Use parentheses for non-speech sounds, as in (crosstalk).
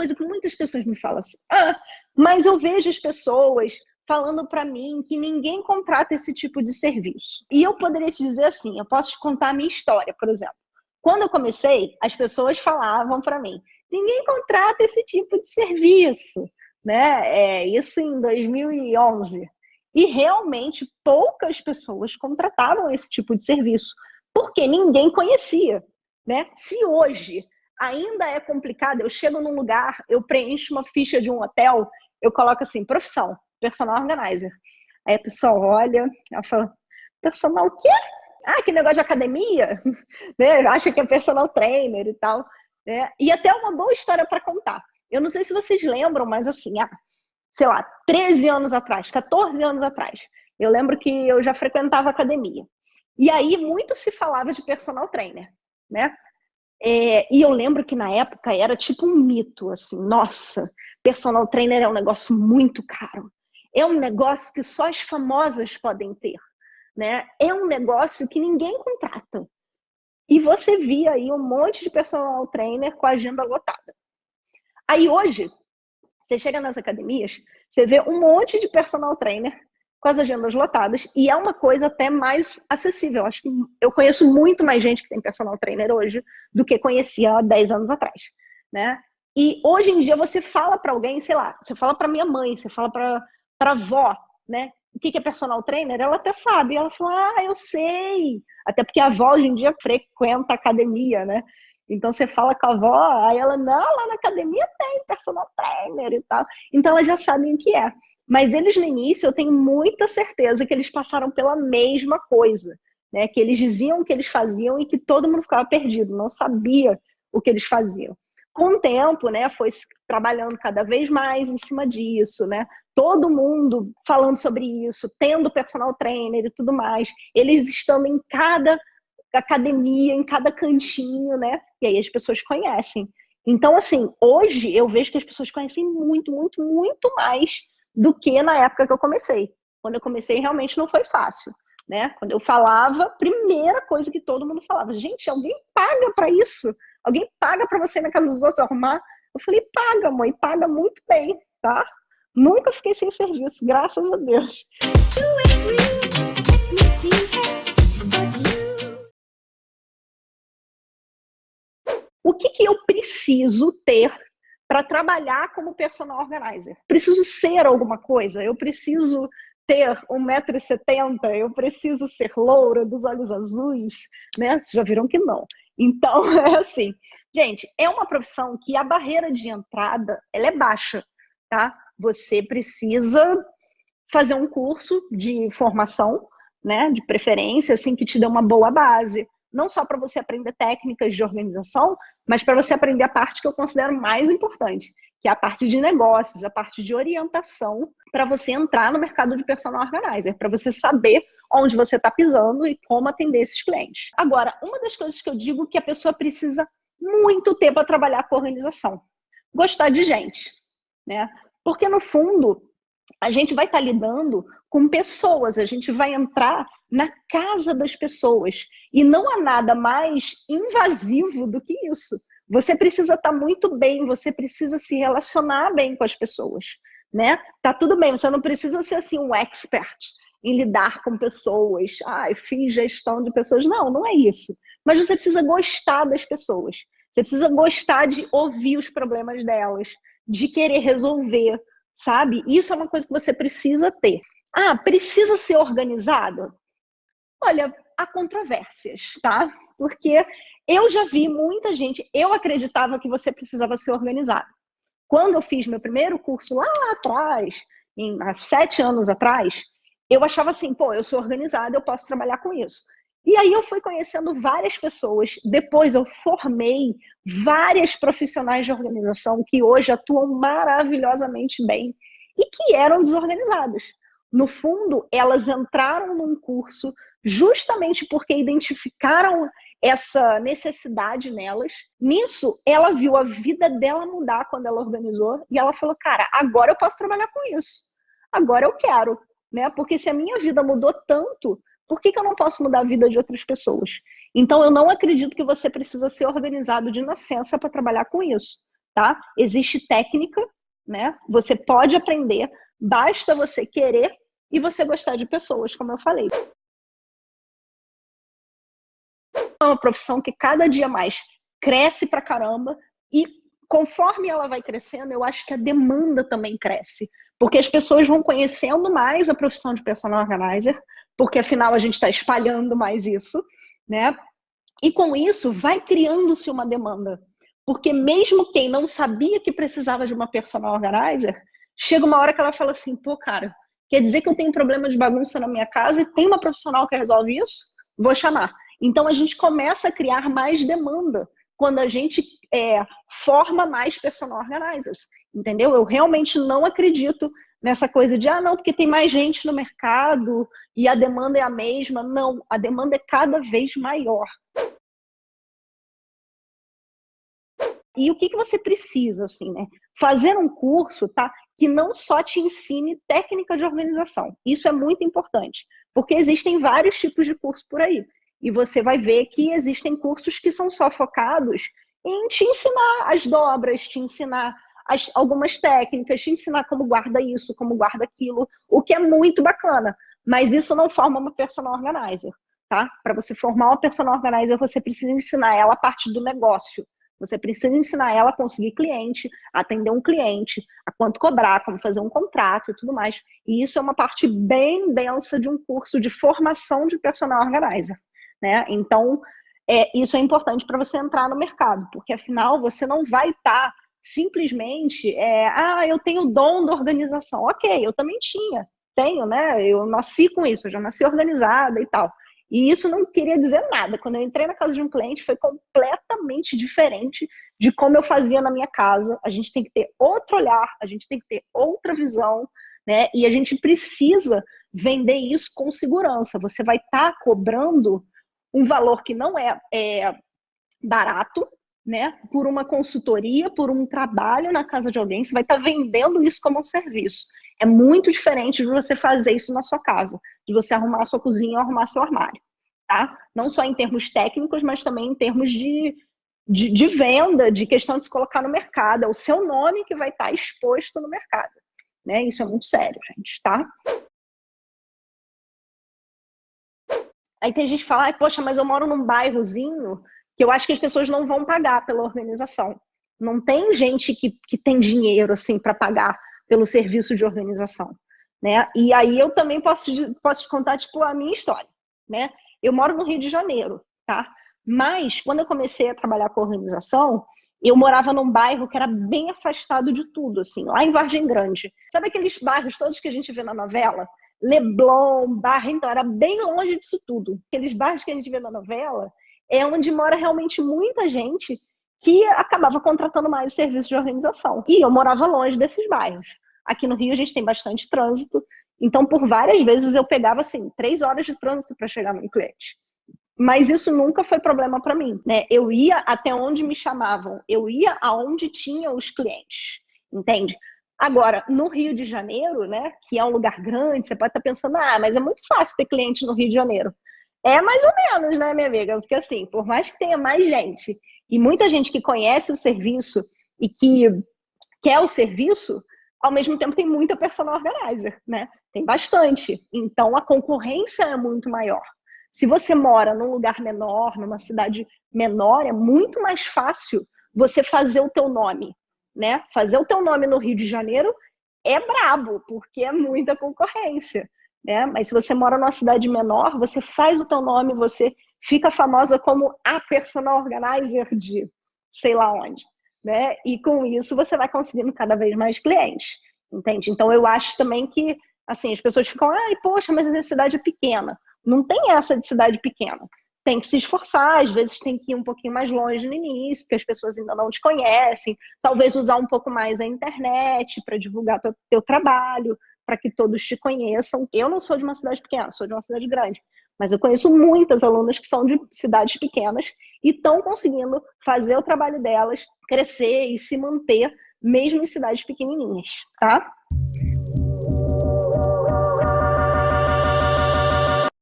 coisa que muitas pessoas me falam assim: ah, mas eu vejo as pessoas falando para mim que ninguém contrata esse tipo de serviço. E eu poderia te dizer assim: eu posso te contar a minha história, por exemplo. Quando eu comecei, as pessoas falavam para mim: ninguém contrata esse tipo de serviço, né? É, isso em 2011. E realmente poucas pessoas contratavam esse tipo de serviço, porque ninguém conhecia, né? Se hoje ainda é complicado, eu chego num lugar, eu preencho uma ficha de um hotel, eu coloco assim, profissão, personal organizer. Aí a pessoa olha, ela fala, personal o quê? Ah, que negócio de academia? (laughs) né? Acha que é personal trainer e tal. Né? E até uma boa história para contar. Eu não sei se vocês lembram, mas assim, ah, sei lá, 13 anos atrás, 14 anos atrás, eu lembro que eu já frequentava academia. E aí muito se falava de personal trainer, né? É, e eu lembro que na época era tipo um mito, assim, nossa, personal trainer é um negócio muito caro. É um negócio que só as famosas podem ter, né? É um negócio que ninguém contrata. E você via aí um monte de personal trainer com a agenda lotada. Aí hoje, você chega nas academias, você vê um monte de personal trainer com as agendas lotadas e é uma coisa até mais acessível. Acho que eu conheço muito mais gente que tem personal trainer hoje do que conhecia há 10 anos atrás, né? E hoje em dia você fala para alguém, sei lá, você fala para minha mãe, você fala para para avó, né? O que é personal trainer? Ela até sabe. Ela fala, ah, eu sei. Até porque a avó hoje em dia frequenta academia, né? Então você fala com a avó, aí ela, não, lá na academia tem personal trainer e tal. Então elas já sabem o que é. Mas eles no início, eu tenho muita certeza que eles passaram pela mesma coisa, né? Que eles diziam o que eles faziam e que todo mundo ficava perdido, não sabia o que eles faziam. Com o tempo, né, foi trabalhando cada vez mais em cima disso, né? Todo mundo falando sobre isso, tendo personal trainer e tudo mais, eles estando em cada academia, em cada cantinho, né? E aí as pessoas conhecem. Então, assim, hoje eu vejo que as pessoas conhecem muito, muito, muito mais do que na época que eu comecei. Quando eu comecei, realmente não foi fácil. Né? Quando eu falava, primeira coisa que todo mundo falava, gente, alguém paga para isso? Alguém paga para você ir na casa dos outros arrumar? Eu falei, paga, mãe, paga muito bem, tá? Nunca fiquei sem serviço, graças a Deus. O que, que eu preciso ter para trabalhar como personal organizer. Preciso ser alguma coisa, eu preciso ter 1,70m, eu preciso ser loura, dos olhos azuis, né? Vocês já viram que não. Então, (laughs) é assim, gente, é uma profissão que a barreira de entrada, ela é baixa, tá? Você precisa fazer um curso de formação, né, de preferência, assim, que te dê uma boa base não só para você aprender técnicas de organização, mas para você aprender a parte que eu considero mais importante, que é a parte de negócios, a parte de orientação, para você entrar no mercado de personal organizer, para você saber onde você está pisando e como atender esses clientes. Agora, uma das coisas que eu digo que a pessoa precisa muito ter para trabalhar com organização, gostar de gente, né? Porque no fundo a gente vai estar lidando com pessoas, a gente vai entrar na casa das pessoas. E não há nada mais invasivo do que isso. Você precisa estar muito bem, você precisa se relacionar bem com as pessoas, né? Tá tudo bem, você não precisa ser assim um expert em lidar com pessoas. Ah, fiz gestão de pessoas. Não, não é isso. Mas você precisa gostar das pessoas. Você precisa gostar de ouvir os problemas delas, de querer resolver, sabe? Isso é uma coisa que você precisa ter. Ah, precisa ser organizado? Olha, há controvérsias, tá? Porque eu já vi muita gente, eu acreditava que você precisava ser organizado. Quando eu fiz meu primeiro curso lá atrás, em, há sete anos atrás, eu achava assim, pô, eu sou organizada, eu posso trabalhar com isso. E aí eu fui conhecendo várias pessoas, depois eu formei várias profissionais de organização que hoje atuam maravilhosamente bem e que eram desorganizadas. No fundo, elas entraram num curso justamente porque identificaram essa necessidade nelas. Nisso, ela viu a vida dela mudar quando ela organizou e ela falou: "Cara, agora eu posso trabalhar com isso. Agora eu quero", né? Porque se a minha vida mudou tanto, por que, que eu não posso mudar a vida de outras pessoas? Então, eu não acredito que você precisa ser organizado de nascença para trabalhar com isso. tá? Existe técnica, né? Você pode aprender, basta você querer e você gostar de pessoas, como eu falei. É uma profissão que cada dia mais cresce pra caramba e conforme ela vai crescendo, eu acho que a demanda também cresce, porque as pessoas vão conhecendo mais a profissão de personal organizer, porque afinal a gente está espalhando mais isso, né? E com isso vai criando-se uma demanda, porque mesmo quem não sabia que precisava de uma personal organizer, chega uma hora que ela fala assim, pô, cara, quer dizer que eu tenho problema de bagunça na minha casa e tem uma profissional que resolve isso? Vou chamar. Então a gente começa a criar mais demanda quando a gente é, forma mais personal organizers, entendeu? Eu realmente não acredito nessa coisa de, ah, não, porque tem mais gente no mercado e a demanda é a mesma. Não, a demanda é cada vez maior. E o que, que você precisa, assim, né? Fazer um curso, tá? Que não só te ensine técnica de organização. Isso é muito importante, porque existem vários tipos de curso por aí. E você vai ver que existem cursos que são só focados em te ensinar as dobras, te ensinar as, algumas técnicas, te ensinar como guarda isso, como guarda aquilo, o que é muito bacana. Mas isso não forma uma personal organizer, tá? Para você formar uma personal organizer, você precisa ensinar ela a parte do negócio. Você precisa ensinar ela a conseguir cliente, atender um cliente, a quanto cobrar, como fazer um contrato e tudo mais. E isso é uma parte bem densa de um curso de formação de personal organizer né? Então, é, isso é importante para você entrar no mercado, porque afinal você não vai estar tá simplesmente, é, ah, eu tenho o dom da organização. Ok, eu também tinha, tenho, né? Eu nasci com isso, eu já nasci organizada e tal. E isso não queria dizer nada. Quando eu entrei na casa de um cliente, foi completamente diferente de como eu fazia na minha casa. A gente tem que ter outro olhar, a gente tem que ter outra visão, né? E a gente precisa vender isso com segurança. Você vai estar tá cobrando um valor que não é, é barato, né, por uma consultoria, por um trabalho na casa de alguém, você vai estar tá vendendo isso como um serviço. É muito diferente de você fazer isso na sua casa, de você arrumar a sua cozinha ou arrumar seu armário, tá? Não só em termos técnicos, mas também em termos de, de, de venda, de questão de se colocar no mercado. É o seu nome que vai estar tá exposto no mercado, né? Isso é muito sério, gente, tá? Aí tem gente que fala, poxa, mas eu moro num bairrozinho que eu acho que as pessoas não vão pagar pela organização. Não tem gente que, que tem dinheiro assim para pagar pelo serviço de organização, né? E aí eu também posso posso te contar tipo a minha história, né? Eu moro no Rio de Janeiro, tá? Mas quando eu comecei a trabalhar com organização, eu morava num bairro que era bem afastado de tudo, assim, lá em Vargem Grande. Sabe aqueles bairros todos que a gente vê na novela? Leblon, Barra, então era bem longe disso tudo. Aqueles bairros que a gente vê na novela é onde mora realmente muita gente que acabava contratando mais serviços de organização. E eu morava longe desses bairros. Aqui no Rio a gente tem bastante trânsito, então por várias vezes eu pegava assim três horas de trânsito para chegar no cliente. Mas isso nunca foi problema para mim, né? Eu ia até onde me chamavam, eu ia aonde tinha os clientes, entende? Agora, no Rio de Janeiro, né, que é um lugar grande, você pode estar pensando, ah, mas é muito fácil ter cliente no Rio de Janeiro. É mais ou menos, né, minha amiga? Porque assim, por mais que tenha mais gente e muita gente que conhece o serviço e que quer o serviço, ao mesmo tempo tem muita personal organizer, né? Tem bastante. Então a concorrência é muito maior. Se você mora num lugar menor, numa cidade menor, é muito mais fácil você fazer o teu nome né? Fazer o teu nome no Rio de Janeiro é brabo, porque é muita concorrência, né? Mas se você mora numa cidade menor, você faz o teu nome, você fica famosa como a personal organizer de sei lá onde, né? E com isso você vai conseguindo cada vez mais clientes, entende? Então eu acho também que assim, as pessoas ficam, ai, poxa, mas a cidade é pequena. Não tem essa de cidade pequena tem que se esforçar, às vezes tem que ir um pouquinho mais longe no início, porque as pessoas ainda não te conhecem, talvez usar um pouco mais a internet para divulgar teu, teu trabalho, para que todos te conheçam. Eu não sou de uma cidade pequena, sou de uma cidade grande, mas eu conheço muitas alunas que são de cidades pequenas e estão conseguindo fazer o trabalho delas crescer e se manter mesmo em cidades pequenininhas, tá?